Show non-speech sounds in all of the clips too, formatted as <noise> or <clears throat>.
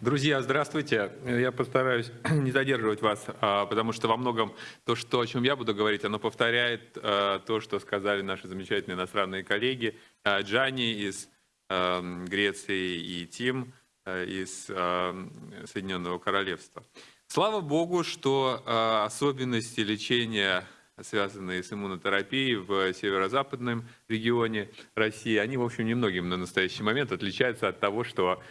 Друзья, здравствуйте. Я постараюсь <clears throat> не задерживать вас, а, потому что во многом то, что, о чем я буду говорить, оно повторяет а, то, что сказали наши замечательные иностранные коллеги а, Джани из Греции и Тим из Соединенного Королевства. Слава Богу, что особенности лечения связанные с иммунотерапией в северо-западном регионе России, они, в общем, немногим на настоящий момент отличаются от того, что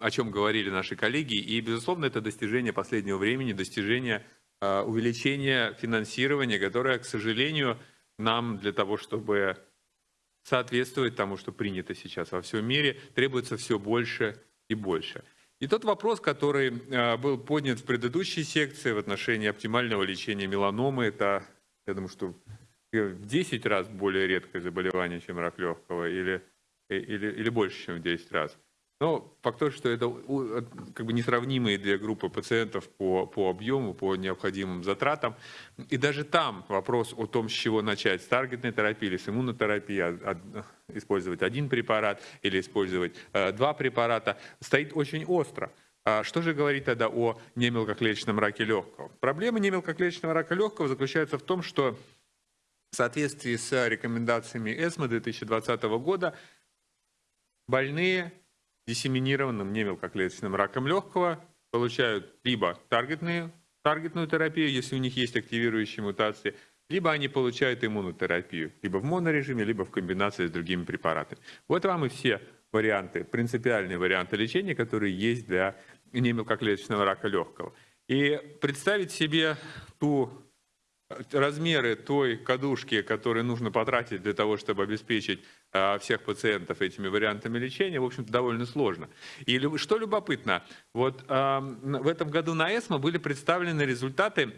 о чем говорили наши коллеги. И, безусловно, это достижение последнего времени, достижение а, увеличения финансирования, которое, к сожалению, нам для того, чтобы соответствовать тому, что принято сейчас во всем мире, требуется все больше и больше. И тот вопрос, который а, был поднят в предыдущей секции в отношении оптимального лечения меланомы, это, я думаю, что в 10 раз более редкое заболевание, чем рак легкого, или, или, или больше, чем в 10 раз – но факт то, что это как бы несравнимые две группы пациентов по, по объему, по необходимым затратам. И даже там вопрос о том, с чего начать, с таргетной терапии или с иммунотерапией, а, а, использовать один препарат или использовать э, два препарата, стоит очень остро. А что же говорить тогда о немелкоклеточном раке легкого? Проблема немелкоклеточного рака легкого заключается в том, что в соответствии с рекомендациями ЭСМО 2020 года больные диссеминированным немелкоклеточным раком легкого получают либо таргетную, таргетную терапию, если у них есть активирующие мутации, либо они получают иммунотерапию, либо в монорежиме, либо в комбинации с другими препаратами. Вот вам и все варианты, принципиальные варианты лечения, которые есть для немелкоклеточного рака легкого. И представить себе ту размеры той кадушки, которые нужно потратить для того, чтобы обеспечить всех пациентов этими вариантами лечения, в общем-то, довольно сложно. И что любопытно, вот в этом году на ЭСМО были представлены результаты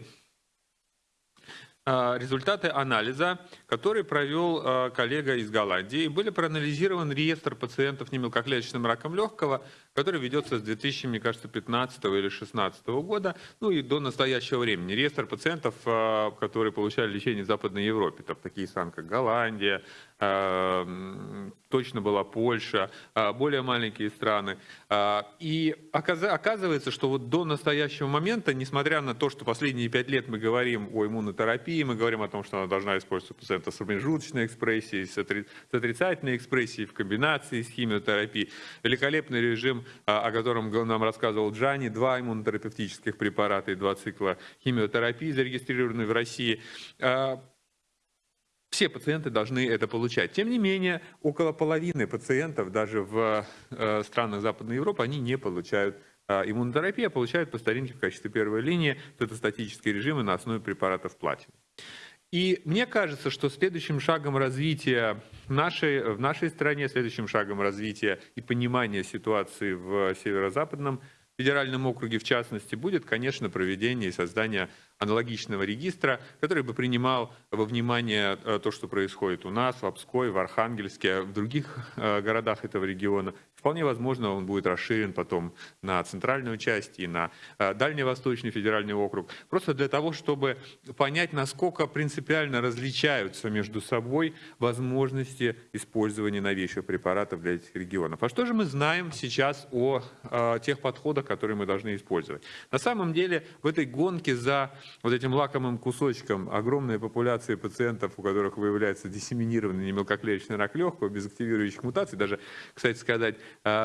а, результаты анализа, который провел а, коллега из Голландии. Были проанализирован реестр пациентов немелкоклеточным раком легкого, который ведется с 2000, мне кажется, 15 или 2016 года, ну и до настоящего времени. Реестр пациентов, а, которые получали лечение в Западной Европе, там такие страны, как Голландия, точно была Польша, более маленькие страны. И оказывается, что вот до настоящего момента, несмотря на то, что последние пять лет мы говорим о иммунотерапии, мы говорим о том, что она должна использоваться пациента с промежуточной экспрессией, с отрицательной экспрессией в комбинации с химиотерапией, великолепный режим о котором нам рассказывал Джани, два иммунотерапевтических препарата и два цикла химиотерапии, зарегистрированные в России. Все пациенты должны это получать. Тем не менее, около половины пациентов, даже в э, странах Западной Европы, они не получают иммунотерапию, а получают по старинке в качестве первой линии цитостатические режимы на основе препаратов платины. И мне кажется, что следующим шагом развития нашей, в нашей стране, следующим шагом развития и понимания ситуации в северо-западном федеральном округе, в частности, будет, конечно, проведение и создание аналогичного регистра, который бы принимал во внимание э, то, что происходит у нас, в Обской, в Архангельске, в других э, городах этого региона, Вполне возможно, он будет расширен потом на центральную часть и на э, Дальневосточный федеральный округ. Просто для того, чтобы понять, насколько принципиально различаются между собой возможности использования новейших препаратов для этих регионов. А что же мы знаем сейчас о, о тех подходах, которые мы должны использовать? На самом деле в этой гонке за вот этим лакомым кусочком огромной популяции пациентов, у которых выявляется диссеминированный немелкоклеточный рак легкого без активирующих мутаций, даже, кстати сказать,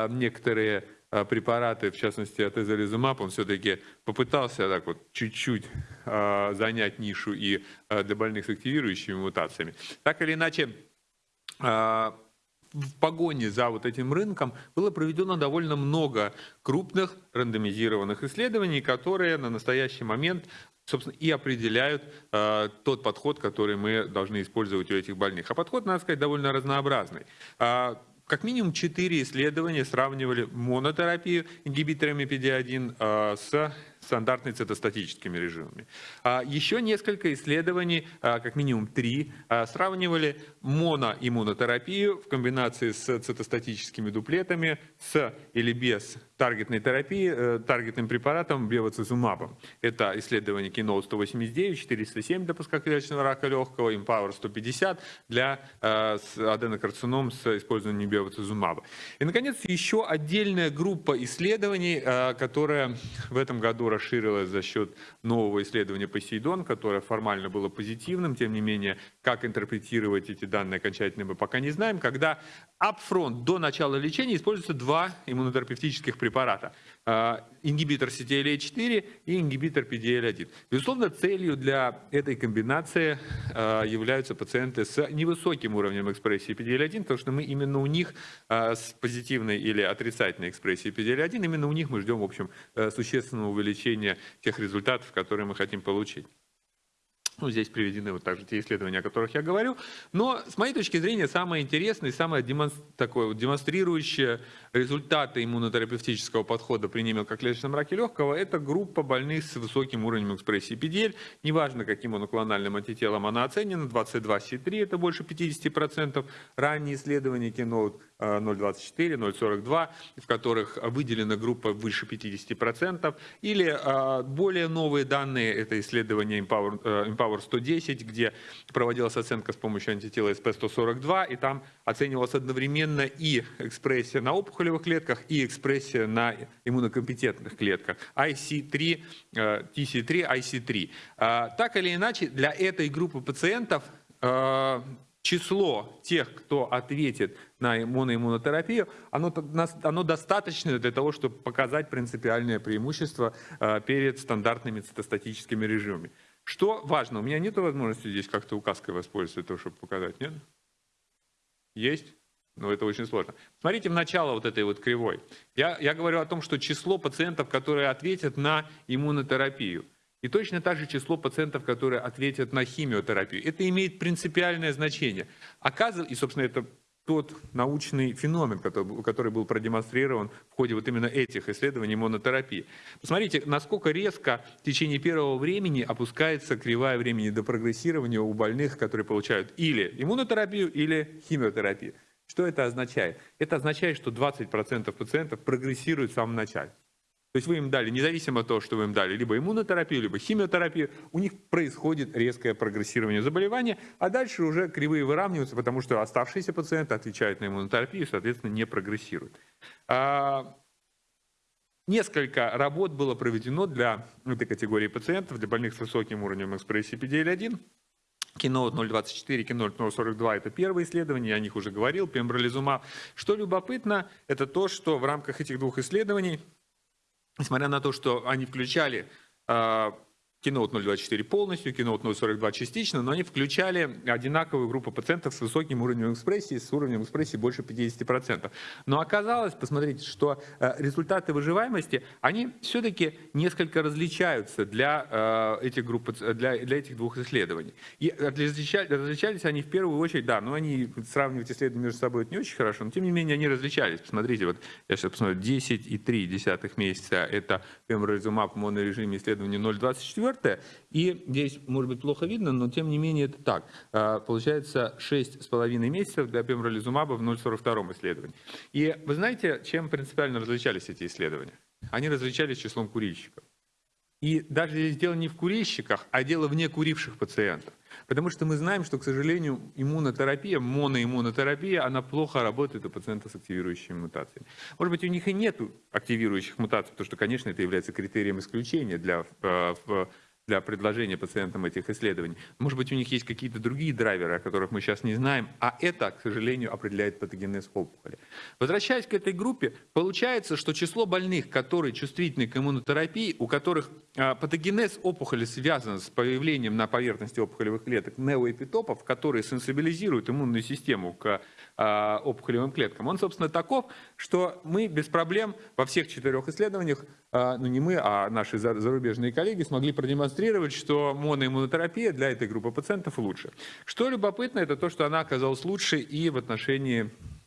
некоторые а, препараты, в частности от эзолизумаб, он все-таки попытался так вот чуть-чуть а, занять нишу и для больных с активирующими мутациями. Так или иначе, в погоне за вот этим рынком было проведено довольно много крупных рандомизированных исследований, которые на настоящий момент собственно, и определяют э, тот подход, который мы должны использовать у этих больных. А подход, надо сказать, довольно разнообразный. Как минимум четыре исследования сравнивали монотерапию ингибиторами PD-1 э, с стандартными цитостатическими режимами. А еще несколько исследований, а, как минимум три, а, сравнивали моноиммунотерапию в комбинации с цитостатическими дуплетами с или без таргетной терапии, э, таргетным препаратом бевацизумабом. Это исследование Keynote 189, 407 для пускоклеточного рака легкого, Empower 150 для э, аденокарцином с использованием бевацизумаба. И, наконец, еще отдельная группа исследований, э, которая в этом году расширилась за счет нового исследования Посейдон, которое формально было позитивным, тем не менее, как интерпретировать эти данные окончательно мы пока не знаем, когда upfront до начала лечения используются два иммунотерапевтических препарата. А, ингибитор CTLA-4 и ингибитор PDL-1. Безусловно, целью для этой комбинации а, являются пациенты с невысоким уровнем экспрессии PDL-1, потому что мы именно у них а, с позитивной или отрицательной экспрессией PDL-1, именно у них мы ждем, в общем, существенного увеличения тех результатов, которые мы хотим получить. Ну, здесь приведены вот также те исследования, о которых я говорю. Но, с моей точки зрения, самое интересное, самое демонстр... демонстрирующее результаты иммунотерапевтического подхода при немелкоклеточном раке легкого – это группа больных с высоким уровнем экспрессии PDL. Неважно, каким моноклональным антителом она оценена, 22C3 – это больше 50%. Ранние исследования Keynote 0,24, 0,42, в которых выделена группа выше 50%, или а, более новые данные, это исследование Empower, э, Empower 110, где проводилась оценка с помощью антитела SP142, и там оценивалась одновременно и экспрессия на опухолевых клетках, и экспрессия на иммунокомпетентных клетках, IC3, TC3, IC3. Так или иначе, для этой группы пациентов а, число тех, кто ответит на моноиммунотерапию, оно, оно достаточно для того, чтобы показать принципиальное преимущество а, перед стандартными цитостатическими режимами. Что важно, у меня нет возможности здесь как-то указкой воспользоваться, чтобы показать, нет? Есть? Но это очень сложно. Смотрите в начало вот этой вот кривой. Я, я говорю о том, что число пациентов, которые ответят на иммунотерапию – и точно так же число пациентов, которые ответят на химиотерапию. Это имеет принципиальное значение. Оказывается, и, собственно, это тот научный феномен, который, был продемонстрирован в ходе вот именно этих исследований монотерапии. Посмотрите, насколько резко в течение первого времени опускается кривая времени до прогрессирования у больных, которые получают или иммунотерапию, или химиотерапию. Что это означает? Это означает, что 20% пациентов прогрессируют в самом начале. То есть вы им дали, независимо от того, что вы им дали, либо иммунотерапию, либо химиотерапию, у них происходит резкое прогрессирование заболевания, а дальше уже кривые выравниваются, потому что оставшиеся пациенты отвечают на иммунотерапию соответственно, не прогрессируют. А, несколько работ было проведено для этой категории пациентов, для больных с высоким уровнем экспрессии PDL-1. Keynote 024, Keynote 042 – это первое исследование, я о них уже говорил, пембролизумаб. Что любопытно, это то, что в рамках этих двух исследований несмотря на то, что они включали а, Keynote 024 полностью, Keynote 042 частично, но они включали одинаковую группу пациентов с высоким уровнем экспрессии, с уровнем экспрессии больше 50%. Но оказалось, посмотрите, что э, результаты выживаемости, они все-таки несколько различаются для э, этих, групп, для, для этих двух исследований. И различались, они в первую очередь, да, но они сравнивать исследования между собой это не очень хорошо, но тем не менее они различались. Посмотрите, вот я сейчас посмотрю, 10,3 месяца это pembrolizumab в монорежиме исследования 0,24, четвертое. И здесь, может быть, плохо видно, но тем не менее это так. А, получается 6,5 месяцев для пембролизумаба в 0,42 исследовании. И вы знаете, чем принципиально различались эти исследования? Они различались числом курильщиков. И даже здесь дело не в курильщиках, а дело в некуривших пациентах. Потому что мы знаем, что, к сожалению, иммунотерапия, моноиммунотерапия, она плохо работает у пациентов с активирующими мутациями. Может быть, у них и нет активирующих мутаций, потому что, конечно, это является критерием исключения для э, для предложения пациентам этих исследований. Может быть, у них есть какие-то другие драйверы, о которых мы сейчас не знаем, а это, к сожалению, определяет патогенез опухоли. Возвращаясь к этой группе, получается, что число больных, которые чувствительны к иммунотерапии, у которых а, патогенез опухоли связан с появлением на поверхности опухолевых клеток неоэпитопов, которые сенсибилизируют иммунную систему к опухолевым клеткам, он, собственно, таков, что мы без проблем во всех четырех исследованиях, а, ну не мы, а наши зарубежные коллеги смогли продемонстрировать, что моноиммунотерапия для этой группы пациентов лучше. Что любопытно, это то, что она оказалась лучше и в отношении а,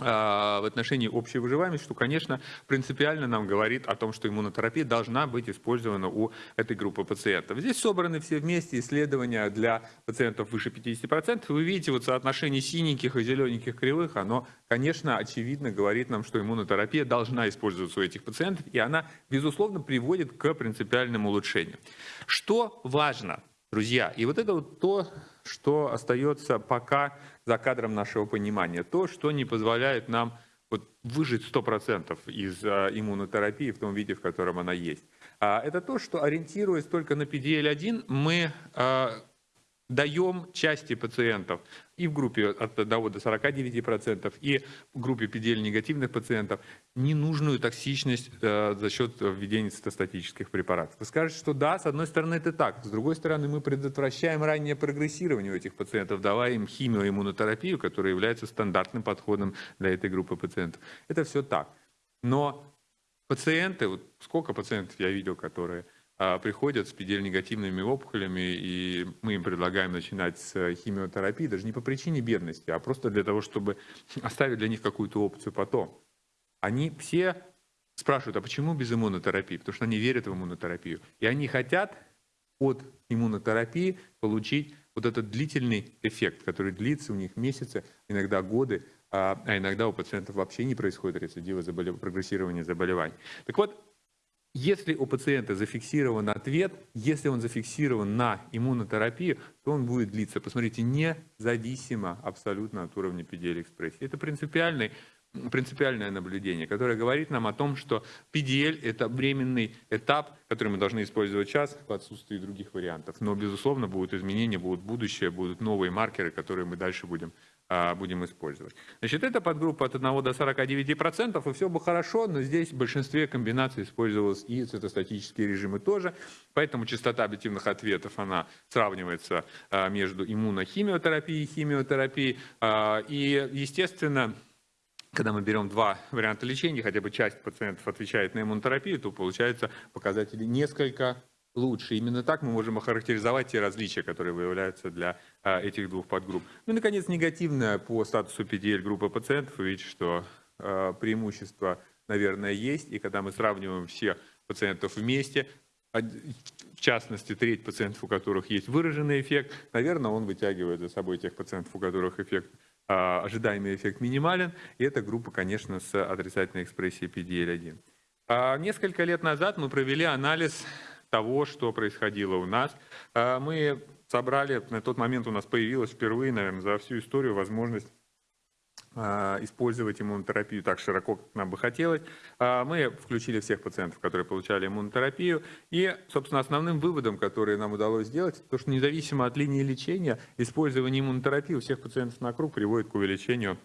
в отношении общей выживаемости, что, конечно, принципиально нам говорит о том, что иммунотерапия должна быть использована у этой группы пациентов. Здесь собраны все вместе исследования для пациентов выше 50%. Вы видите вот соотношение синеньких и зелененьких кривых, оно, конечно, очевидно говорит нам, что иммунотерапия должна использоваться у этих пациентов, и она, безусловно, приводит к принципиальному улучшению. Что важно, друзья, и вот это вот то, что остается пока за кадром нашего понимания, то, что не позволяет нам вот выжить 100% из а, иммунотерапии в том виде, в котором она есть. А, это то, что ориентируясь только на PDL-1, мы а, даем части пациентов и в группе от 1 до 49%, и в группе PDL-негативных пациентов ненужную токсичность э, за счет введения цитостатических препаратов. Вы скажете, что да, с одной стороны это так, с другой стороны мы предотвращаем раннее прогрессирование у этих пациентов, давая им химиоиммунотерапию, которая является стандартным подходом для этой группы пациентов. Это все так. Но пациенты, вот сколько пациентов я видел, которые приходят с PDL-негативными опухолями, и мы им предлагаем начинать с химиотерапии, даже не по причине бедности, а просто для того, чтобы <laughs> оставить для них какую-то опцию потом. Они все спрашивают, а почему без иммунотерапии? Потому что они верят в иммунотерапию. И они хотят от иммунотерапии получить вот этот длительный эффект, который длится у них месяцы, иногда годы, а, а иногда у пациентов вообще не происходит рецидива, заболев... прогрессирования заболеваний. Так вот, если у пациента зафиксирован ответ, если он зафиксирован на иммунотерапию, то он будет длиться, посмотрите, независимо абсолютно от уровня PDL-экспрессии. Это принципиальное наблюдение, которое говорит нам о том, что PDL – это временный этап, который мы должны использовать сейчас в отсутствии других вариантов. Но, безусловно, будут изменения, будут будущее, будут новые маркеры, которые мы дальше будем будем использовать. Значит, это подгруппа от 1 до 49%, и все бы хорошо, но здесь в большинстве комбинаций использовались и цитостатические режимы тоже, поэтому частота объективных ответов, она сравнивается а, между иммунохимиотерапией и химиотерапией, а, и, естественно, когда мы берем два варианта лечения, хотя бы часть пациентов отвечает на иммунотерапию, то получается показатели несколько лучше. Именно так мы можем охарактеризовать те различия, которые выявляются для а, этих двух подгрупп. Ну и, наконец, негативное по статусу PDL группы пациентов. Вы видите, что а, преимущество, наверное, есть. И когда мы сравниваем всех пациентов вместе, в частности, треть пациентов, у которых есть выраженный эффект, наверное, он вытягивает за собой тех пациентов, у которых эффект, а, ожидаемый эффект минимален. И эта группа, конечно, с отрицательной экспрессией PDL-1. Несколько лет назад мы провели анализ того, что происходило у нас. А, мы собрали, на тот момент у нас появилась впервые, наверное, за всю историю возможность а, использовать иммунотерапию так широко, как нам бы хотелось. А, мы включили всех пациентов, которые получали иммунотерапию. И, собственно, основным выводом, который нам удалось сделать, то, что независимо от линии лечения, использование иммунотерапии у всех пациентов на круг приводит к увеличению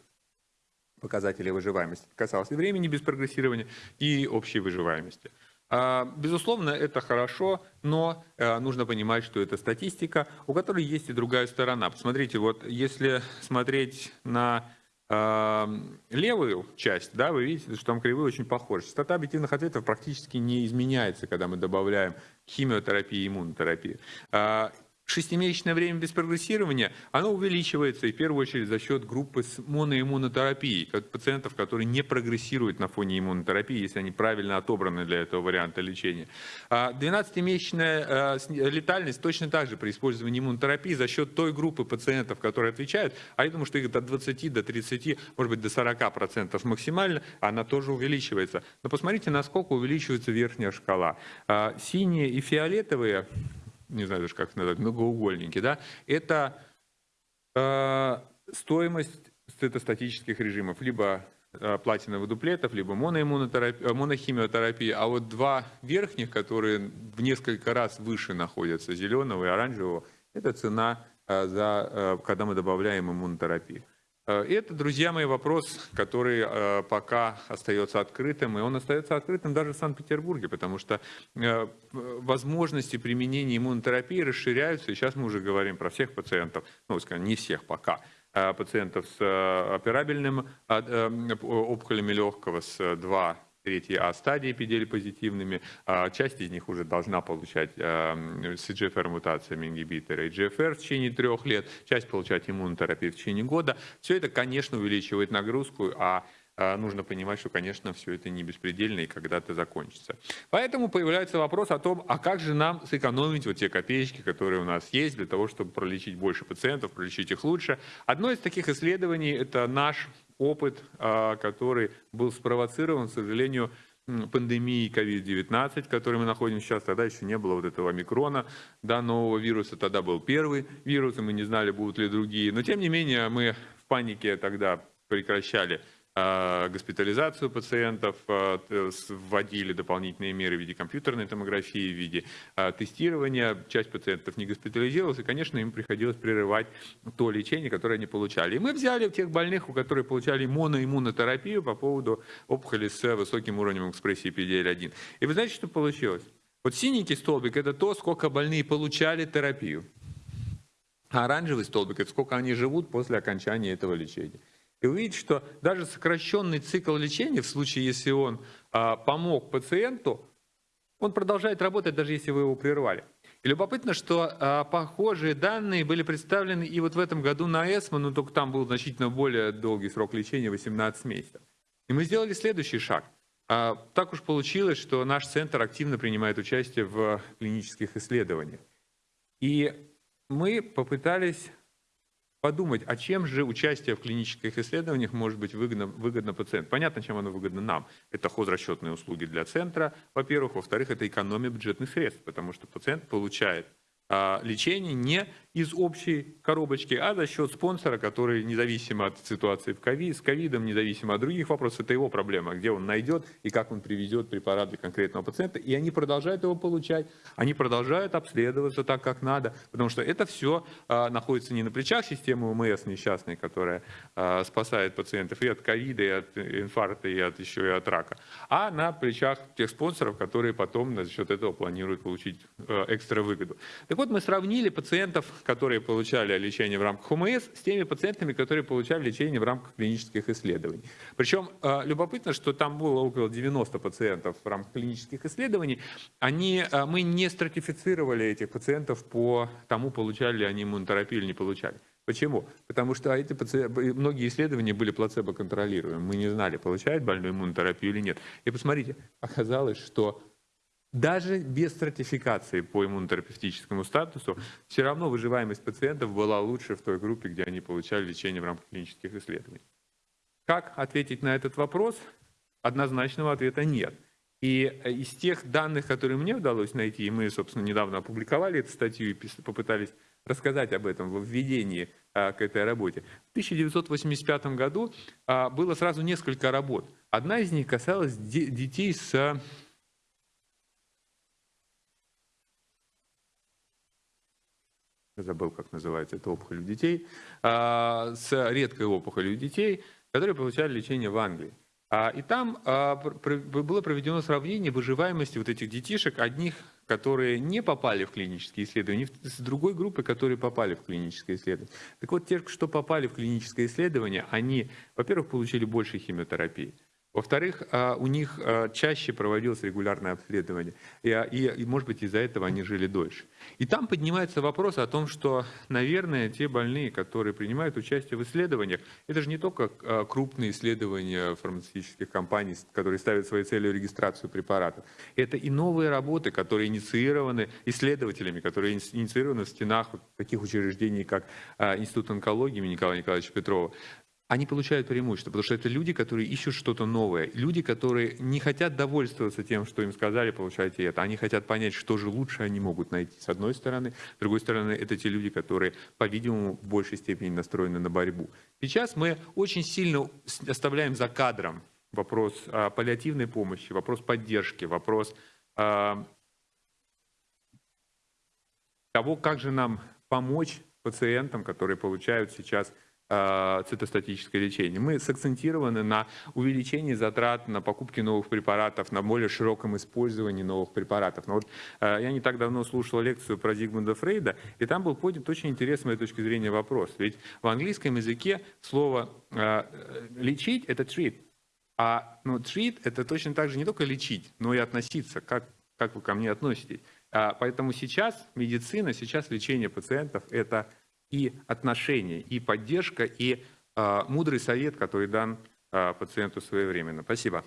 показателей выживаемости. Это касалось и времени без прогрессирования, и общей выживаемости. А, безусловно, это хорошо, но э, нужно понимать, что это статистика, у которой есть и другая сторона. Посмотрите, вот если смотреть на а, левую часть, да, вы видите, что там кривые очень похожи. Частота объективных ответов практически не изменяется, когда мы добавляем химиотерапию и иммунотерапию. Шестимесячное время без прогрессирования, оно увеличивается, и в первую очередь за счет группы с моноиммунотерапией, пациентов, которые не прогрессируют на фоне иммунотерапии, если они правильно отобраны для этого варианта лечения. 12-месячная а а, летальность точно так же при использовании иммунотерапии за счет той группы пациентов, которые отвечают, а я думаю, что их до 20, до 30, может быть, до 40 процентов максимально, она тоже увеличивается. Но посмотрите, насколько увеличивается верхняя шкала. А, синие и фиолетовые не знаю даже как назвать, многоугольники, да, это э, стоимость цитостатических режимов, либо э, платиновых дуплетов, либо э, монохимиотерапии, а вот два верхних, которые в несколько раз выше находятся, зеленого и оранжевого, это цена, э, за, когда мы добавляем иммунотерапию. Э, это, друзья мои, вопрос, который э, пока остается открытым, и он остается открытым даже в Санкт-Петербурге, потому что э, возможности применения иммунотерапии расширяются, и сейчас мы уже говорим про всех пациентов, ну, скажем, не всех пока, пациентов с операбельным опухолями легкого с 2 третьей А стадии PDL-позитивными. А часть из них уже должна получать э, с EGFR-мутациями ингибиторы EGFR в течение трех лет, часть получать иммунотерапию в течение года. Все это, конечно, увеличивает нагрузку, а, нужно понимать, что, конечно, все это не беспредельно и когда-то закончится. Поэтому появляется вопрос о том, а как же нам сэкономить вот те копеечки, которые у нас есть, для того, чтобы пролечить больше пациентов, пролечить их лучше. Одно из таких исследований – это наш опыт, а, который был спровоцирован, к сожалению, пандемии COVID-19, в которой мы находимся сейчас, тогда еще не было вот этого микрона, да, нового вируса, тогда был первый вирус, и мы не знали, будут ли другие. Но тем не менее мы в панике тогда прекращали а, госпитализацию пациентов, а, вводили дополнительные меры в виде компьютерной томографии, в виде а, тестирования. Часть пациентов не госпитализировалась, и, конечно, им приходилось прерывать то лечение, которое они получали. И мы взяли тех больных, у которых получали моноиммунотерапию по поводу опухоли с высоким уровнем экспрессии PDL-1. И вы знаете, что получилось? Вот синенький столбик – это то, сколько больные получали терапию. А оранжевый столбик – это сколько они живут после окончания этого лечения. И вы видите, что даже сокращенный цикл лечения, в случае, если он а, помог пациенту, он продолжает работать, даже если вы его прервали. И любопытно, что а, похожие данные были представлены и вот в этом году на ЭСМО, но только там был значительно более долгий срок лечения, 18 месяцев. И мы сделали следующий шаг. А, так уж получилось, что наш центр активно принимает участие в клинических исследованиях. И мы попытались подумать, а чем же участие в клинических исследованиях может быть выгодно, выгодно пациенту. Понятно, чем оно выгодно нам. Это хозрасчетные услуги для центра, во-первых. Во-вторых, это экономия бюджетных средств, потому что пациент получает а, лечение не из общей коробочки, а за счет спонсора, который независимо от ситуации в COVID, с ковидом, независимо от других вопросов, это его проблема, где он найдет и как он привезет препарат для конкретного пациента. И они продолжают его получать, они продолжают обследоваться так, как надо, потому что это все а, находится не на плечах системы УМС несчастной, которая а, спасает пациентов и от ковида, и от инфаркта, и от, еще и от рака, а на плечах тех спонсоров, которые потом за счет этого планируют получить а, экстра выгоду. Так вот, мы сравнили пациентов, которые получали лечение в рамках ОМС, с теми пациентами, которые получали лечение в рамках клинических исследований. Причем э, любопытно, что там было около 90 пациентов в рамках клинических исследований. Они, э, мы не стратифицировали этих пациентов по тому, получали ли они иммунотерапию или не получали. Почему? Потому что эти пациенты, многие исследования были плацебо-контролируемы. Мы не знали, получает больной иммунотерапию или нет. И посмотрите, оказалось, что даже без стратификации по иммунотерапевтическому статусу, все равно выживаемость пациентов была лучше в той группе, где они получали лечение в рамках клинических исследований. Как ответить на этот вопрос? Однозначного ответа нет. И э, из тех данных, которые мне удалось найти, и мы, собственно, недавно опубликовали эту статью и попытались рассказать об этом в введении а, к этой работе. В 1985 году а, было сразу несколько работ. Одна из них касалась детей с забыл, как называется, это опухоль у детей, а, с редкой опухолью у детей, которые получали лечение в Англии. А, и там а, было проведено сравнение выживаемости вот этих детишек, одних, которые не попали в клинические исследования, с другой группой, которые попали в клиническое исследование. Так вот, те, что попали в клиническое исследование, они, во-первых, получили больше химиотерапии, во-вторых, а, у них а, чаще проводилось регулярное обследование, и, а, и, и, может быть, из-за этого они жили дольше. И там поднимается вопрос о том, что, наверное, те больные, которые принимают участие в исследованиях, это же не только крупные исследования фармацевтических компаний, которые ставят своей целью регистрацию препаратов. Это и новые работы, которые инициированы исследователями, которые инициированы в стенах таких учреждений, как Институт онкологии Николая Николаевича Петрова, они получают преимущество, потому что это люди, которые ищут что-то новое, люди, которые не хотят довольствоваться тем, что им сказали, получайте это, они хотят понять, что же лучше они могут найти, с одной стороны. С другой стороны, это те люди, которые, по-видимому, в большей степени настроены на борьбу. Сейчас мы очень сильно оставляем за кадром вопрос а, паллиативной помощи, вопрос поддержки, вопрос а, того, как же нам помочь пациентам, которые получают сейчас цитостатическое лечение. Мы сакцентированы на увеличении затрат на покупки новых препаратов, на более широком использовании новых препаратов. Но вот э, я не так давно слушал лекцию про Зигмунда Фрейда, и там был поднят очень интересный, с моей точки зрения, вопрос. Ведь в английском языке слово э, «лечить» — это treat. А ну, treat — это точно так же не только лечить, но и относиться, как, как вы ко мне относитесь. А, поэтому сейчас медицина, сейчас лечение пациентов — это и отношения, и поддержка, и э, мудрый совет, который дан а, пациенту своевременно. Спасибо.